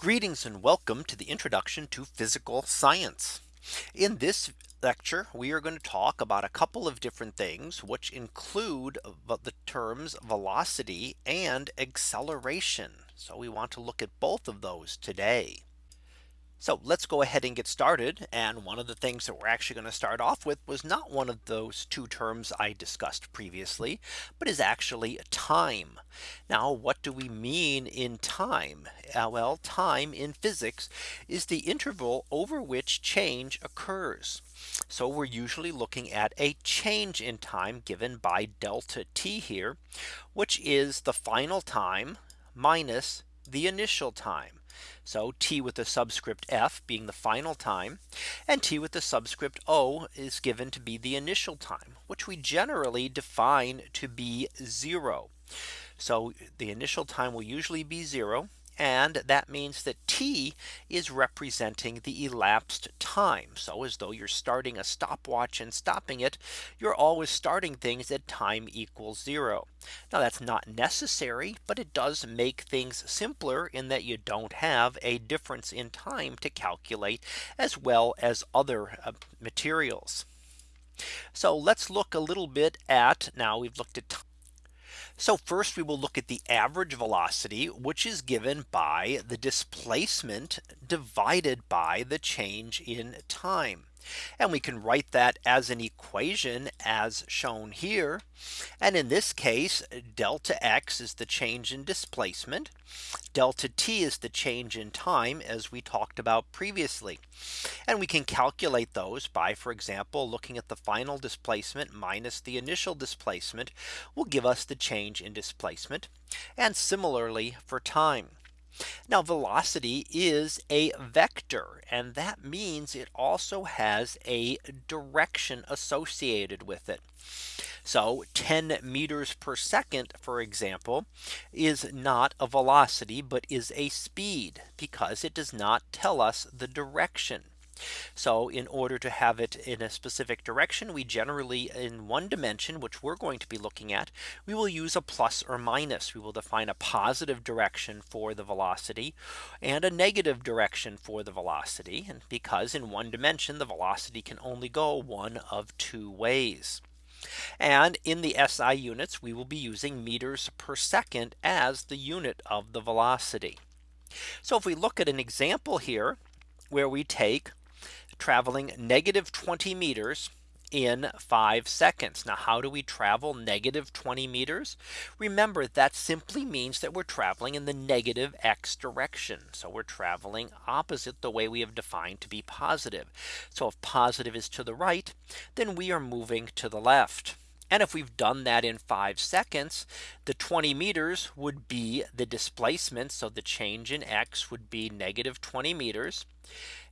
Greetings and welcome to the introduction to physical science. In this lecture, we are going to talk about a couple of different things which include the terms velocity and acceleration. So we want to look at both of those today. So let's go ahead and get started. And one of the things that we're actually going to start off with was not one of those two terms I discussed previously, but is actually time. Now, what do we mean in time? Uh, well, time in physics is the interval over which change occurs. So we're usually looking at a change in time given by delta t here, which is the final time minus the initial time. So t with the subscript f being the final time and t with the subscript o is given to be the initial time which we generally define to be zero. So the initial time will usually be zero and that means that T is representing the elapsed time. So as though you're starting a stopwatch and stopping it, you're always starting things at time equals zero. Now that's not necessary, but it does make things simpler in that you don't have a difference in time to calculate as well as other uh, materials. So let's look a little bit at now we've looked at so first we will look at the average velocity, which is given by the displacement divided by the change in time. And we can write that as an equation as shown here. And in this case, delta x is the change in displacement. Delta t is the change in time as we talked about previously. And we can calculate those by, for example, looking at the final displacement minus the initial displacement will give us the change in displacement. And similarly for time. Now velocity is a vector and that means it also has a direction associated with it. So 10 meters per second, for example, is not a velocity, but is a speed because it does not tell us the direction. So in order to have it in a specific direction, we generally in one dimension, which we're going to be looking at, we will use a plus or minus. We will define a positive direction for the velocity and a negative direction for the velocity. And because in one dimension, the velocity can only go one of two ways. And in the SI units, we will be using meters per second as the unit of the velocity. So if we look at an example here, where we take traveling negative 20 meters in five seconds. Now, how do we travel negative 20 meters? Remember, that simply means that we're traveling in the negative x direction. So we're traveling opposite the way we have defined to be positive. So if positive is to the right, then we are moving to the left. And if we've done that in five seconds, the 20 meters would be the displacement. So the change in x would be negative 20 meters.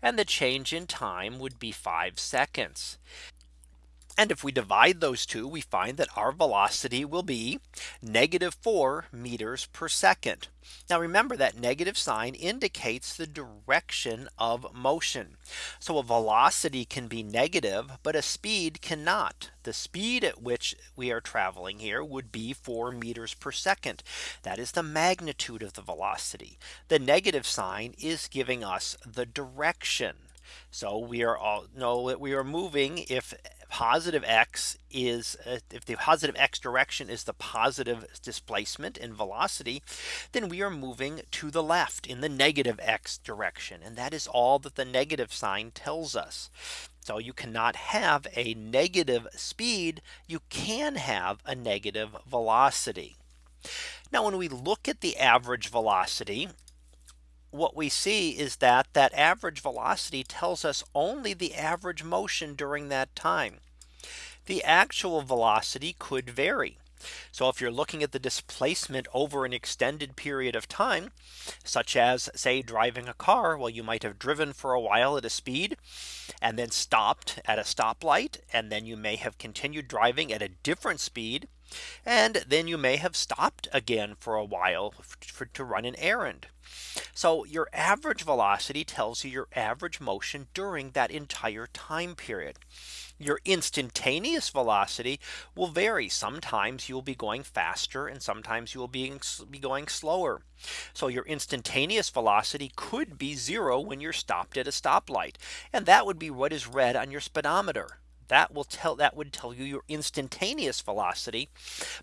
And the change in time would be five seconds. And if we divide those two, we find that our velocity will be negative 4 meters per second. Now remember that negative sign indicates the direction of motion. So a velocity can be negative, but a speed cannot. The speed at which we are traveling here would be 4 meters per second. That is the magnitude of the velocity. The negative sign is giving us the direction. So we are all know that we are moving if positive x is uh, if the positive x direction is the positive displacement and velocity, then we are moving to the left in the negative x direction. And that is all that the negative sign tells us. So you cannot have a negative speed. You can have a negative velocity. Now when we look at the average velocity what we see is that that average velocity tells us only the average motion during that time. The actual velocity could vary. So if you're looking at the displacement over an extended period of time, such as say driving a car, well, you might have driven for a while at a speed and then stopped at a stoplight. And then you may have continued driving at a different speed. And then you may have stopped again for a while for, to run an errand. So your average velocity tells you your average motion during that entire time period. Your instantaneous velocity will vary. Sometimes you'll be going faster and sometimes you will be, be going slower. So your instantaneous velocity could be zero when you're stopped at a stoplight. And that would be what is read on your speedometer that will tell that would tell you your instantaneous velocity,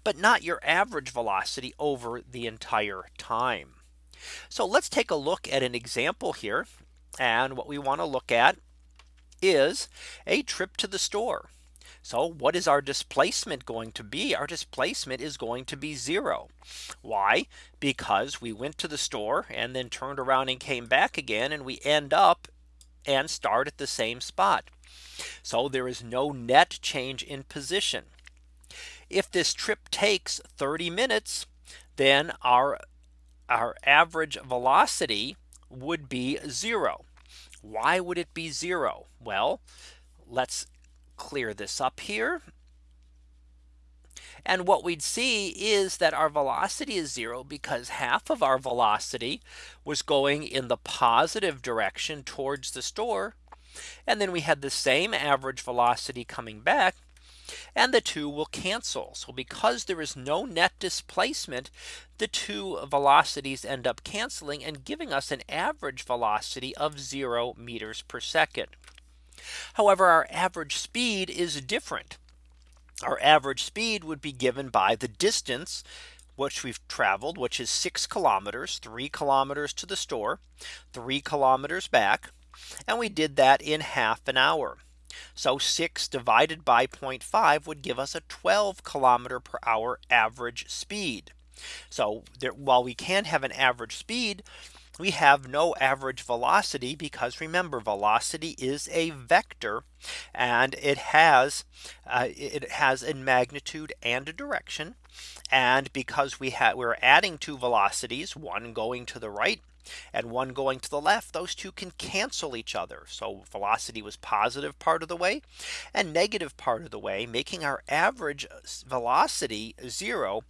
but not your average velocity over the entire time. So let's take a look at an example here. And what we want to look at is a trip to the store. So what is our displacement going to be? Our displacement is going to be zero. Why? Because we went to the store and then turned around and came back again and we end up and start at the same spot. So there is no net change in position. If this trip takes 30 minutes, then our our average velocity would be zero. Why would it be zero? Well, let's clear this up here. And what we'd see is that our velocity is zero because half of our velocity was going in the positive direction towards the store. And then we had the same average velocity coming back and the two will cancel. So because there is no net displacement, the two velocities end up canceling and giving us an average velocity of zero meters per second. However, our average speed is different. Our average speed would be given by the distance which we've traveled, which is six kilometers, three kilometers to the store, three kilometers back. And we did that in half an hour. So 6 divided by 0.5 would give us a 12 kilometer per hour average speed. So there, while we can have an average speed, we have no average velocity because remember velocity is a vector and it has uh, it has a magnitude and a direction and because we have we're adding two velocities one going to the right and one going to the left, those two can cancel each other. So velocity was positive part of the way and negative part of the way, making our average velocity zero,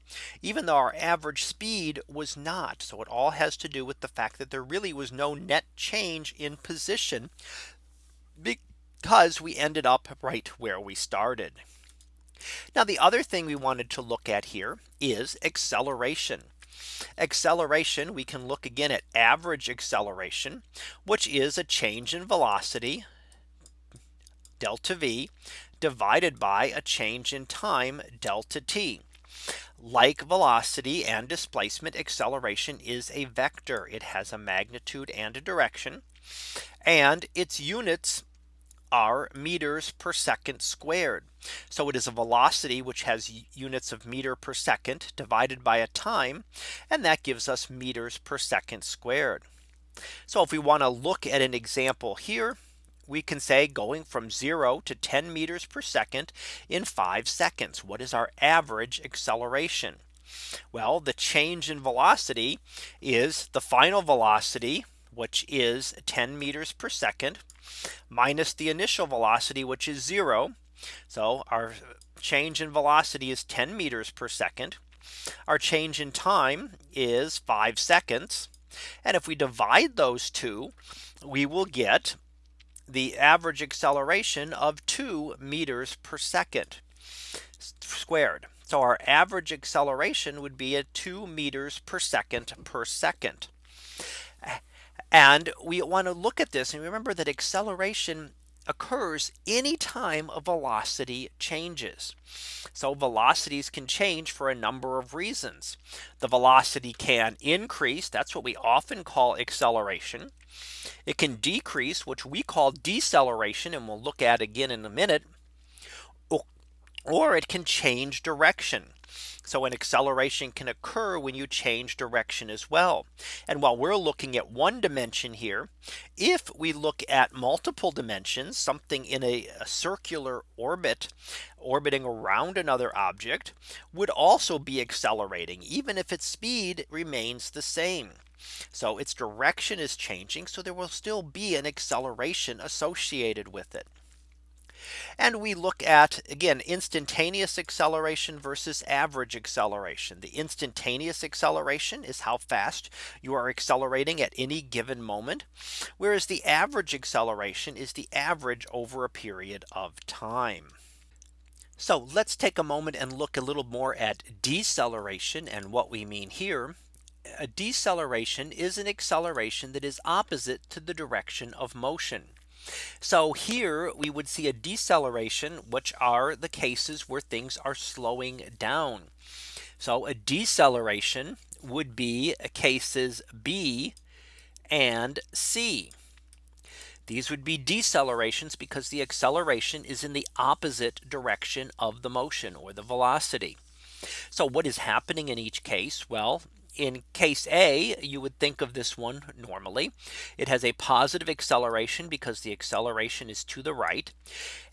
even though our average speed was not. So it all has to do with the fact that there really was no net change in position because we ended up right where we started. Now the other thing we wanted to look at here is acceleration. Acceleration, we can look again at average acceleration, which is a change in velocity delta V divided by a change in time delta t. Like velocity and displacement acceleration is a vector. It has a magnitude and a direction. And its units are meters per second squared. So it is a velocity which has units of meter per second divided by a time. And that gives us meters per second squared. So if we want to look at an example here, we can say going from 0 to 10 meters per second in 5 seconds. What is our average acceleration? Well, the change in velocity is the final velocity, which is 10 meters per second minus the initial velocity, which is zero. So our change in velocity is 10 meters per second. Our change in time is five seconds. And if we divide those two, we will get the average acceleration of 2 meters per second squared. So our average acceleration would be at 2 meters per second per second. And we want to look at this and remember that acceleration occurs any time a velocity changes. So velocities can change for a number of reasons. The velocity can increase. That's what we often call acceleration. It can decrease, which we call deceleration. And we'll look at again in a minute. Or it can change direction. So an acceleration can occur when you change direction as well. And while we're looking at one dimension here, if we look at multiple dimensions, something in a, a circular orbit, orbiting around another object would also be accelerating, even if its speed remains the same. So its direction is changing. So there will still be an acceleration associated with it. And we look at again instantaneous acceleration versus average acceleration. The instantaneous acceleration is how fast you are accelerating at any given moment. Whereas the average acceleration is the average over a period of time. So let's take a moment and look a little more at deceleration and what we mean here. A deceleration is an acceleration that is opposite to the direction of motion. So here we would see a deceleration, which are the cases where things are slowing down. So a deceleration would be cases B and C. These would be decelerations because the acceleration is in the opposite direction of the motion or the velocity. So what is happening in each case? Well, in case A, you would think of this one normally. It has a positive acceleration because the acceleration is to the right.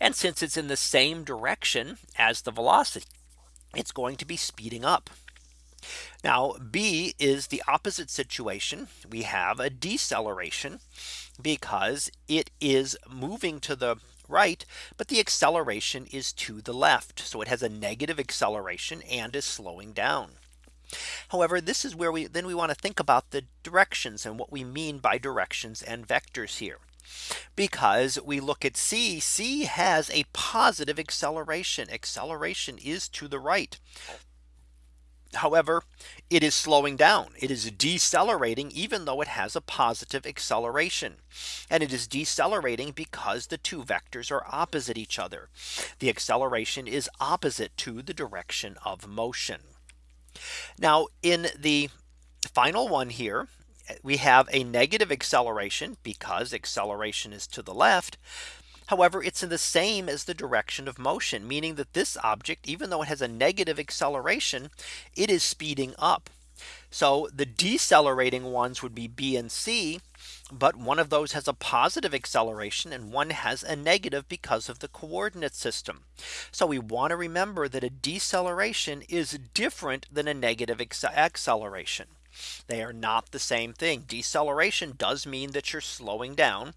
And since it's in the same direction as the velocity, it's going to be speeding up. Now B is the opposite situation. We have a deceleration because it is moving to the right, but the acceleration is to the left. So it has a negative acceleration and is slowing down. However, this is where we then we want to think about the directions and what we mean by directions and vectors here. Because we look at C, C has a positive acceleration. Acceleration is to the right. However, it is slowing down. It is decelerating even though it has a positive acceleration. And it is decelerating because the two vectors are opposite each other. The acceleration is opposite to the direction of motion. Now in the final one here, we have a negative acceleration because acceleration is to the left. However, it's in the same as the direction of motion, meaning that this object, even though it has a negative acceleration, it is speeding up. So the decelerating ones would be B and C. But one of those has a positive acceleration and one has a negative because of the coordinate system. So we want to remember that a deceleration is different than a negative acceleration. They are not the same thing. Deceleration does mean that you're slowing down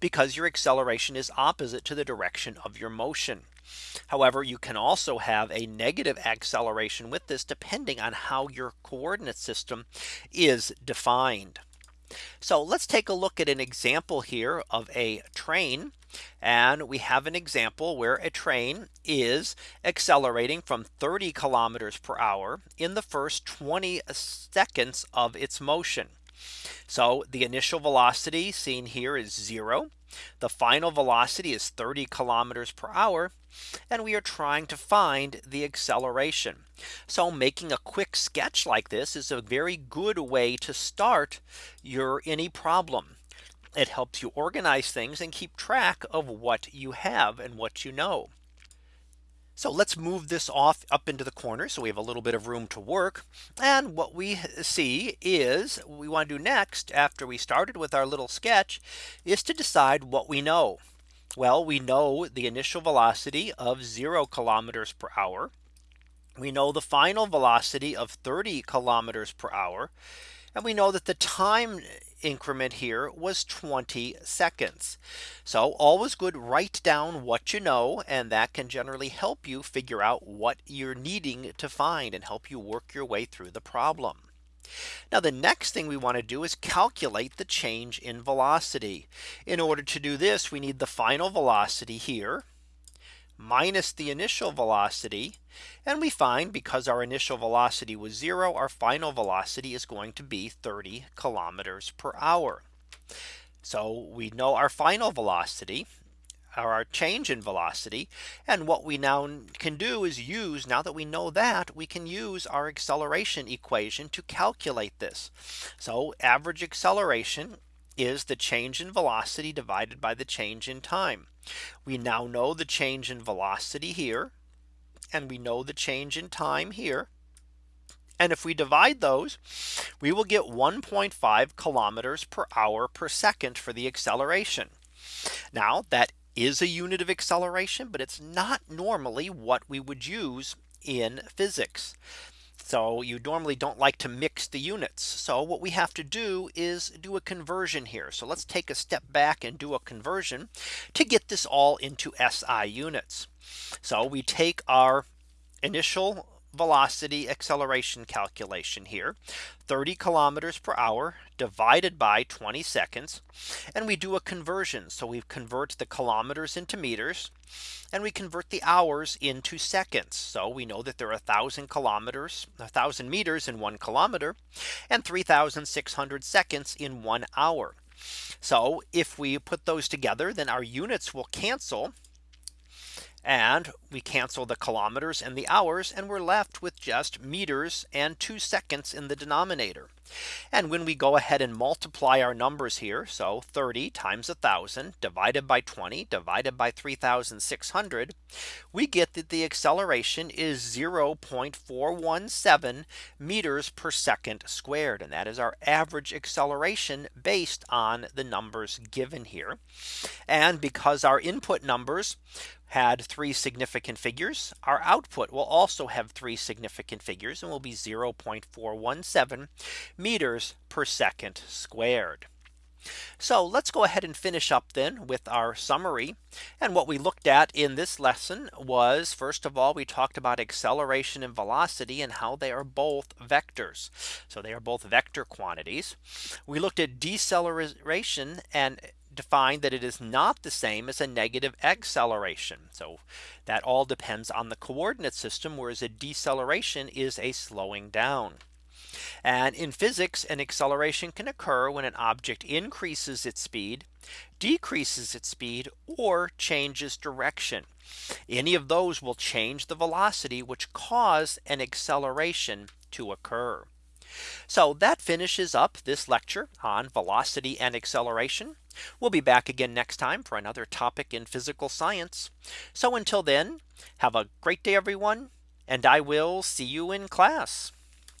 because your acceleration is opposite to the direction of your motion. However, you can also have a negative acceleration with this depending on how your coordinate system is defined. So let's take a look at an example here of a train. And we have an example where a train is accelerating from 30 kilometers per hour in the first 20 seconds of its motion. So the initial velocity seen here is zero. The final velocity is 30 kilometers per hour. And we are trying to find the acceleration. So making a quick sketch like this is a very good way to start your any problem. It helps you organize things and keep track of what you have and what you know. So let's move this off up into the corner. So we have a little bit of room to work. And what we see is we want to do next after we started with our little sketch is to decide what we know. Well, we know the initial velocity of 0 kilometers per hour. We know the final velocity of 30 kilometers per hour. And we know that the time increment here was 20 seconds. So always good write down what you know and that can generally help you figure out what you're needing to find and help you work your way through the problem. Now the next thing we want to do is calculate the change in velocity. In order to do this, we need the final velocity here minus the initial velocity. And we find because our initial velocity was zero, our final velocity is going to be 30 kilometers per hour. So we know our final velocity or our change in velocity. And what we now can do is use now that we know that we can use our acceleration equation to calculate this. So average acceleration is the change in velocity divided by the change in time. We now know the change in velocity here. And we know the change in time here. And if we divide those, we will get 1.5 kilometers per hour per second for the acceleration. Now that is a unit of acceleration, but it's not normally what we would use in physics. So you normally don't like to mix the units. So what we have to do is do a conversion here. So let's take a step back and do a conversion to get this all into SI units. So we take our initial velocity acceleration calculation here. 30 kilometers per hour divided by 20 seconds. And we do a conversion. So we convert the kilometers into meters and we convert the hours into seconds. So we know that there are a thousand kilometers a thousand meters in one kilometer and 3600 seconds in one hour. So if we put those together then our units will cancel and we cancel the kilometers and the hours and we're left with just meters and two seconds in the denominator. And when we go ahead and multiply our numbers here. So 30 times a thousand divided by 20 divided by 3600. We get that the acceleration is 0.417 meters per second squared. And that is our average acceleration based on the numbers given here. And because our input numbers had three significant figures. Our output will also have three significant figures and will be 0.417 meters per second squared. So let's go ahead and finish up then with our summary. And what we looked at in this lesson was first of all, we talked about acceleration and velocity and how they are both vectors. So they are both vector quantities. We looked at deceleration and defined that it is not the same as a negative acceleration. So that all depends on the coordinate system, whereas a deceleration is a slowing down. And in physics, an acceleration can occur when an object increases its speed, decreases its speed, or changes direction. Any of those will change the velocity, which cause an acceleration to occur. So that finishes up this lecture on velocity and acceleration. We'll be back again next time for another topic in physical science. So until then, have a great day, everyone, and I will see you in class.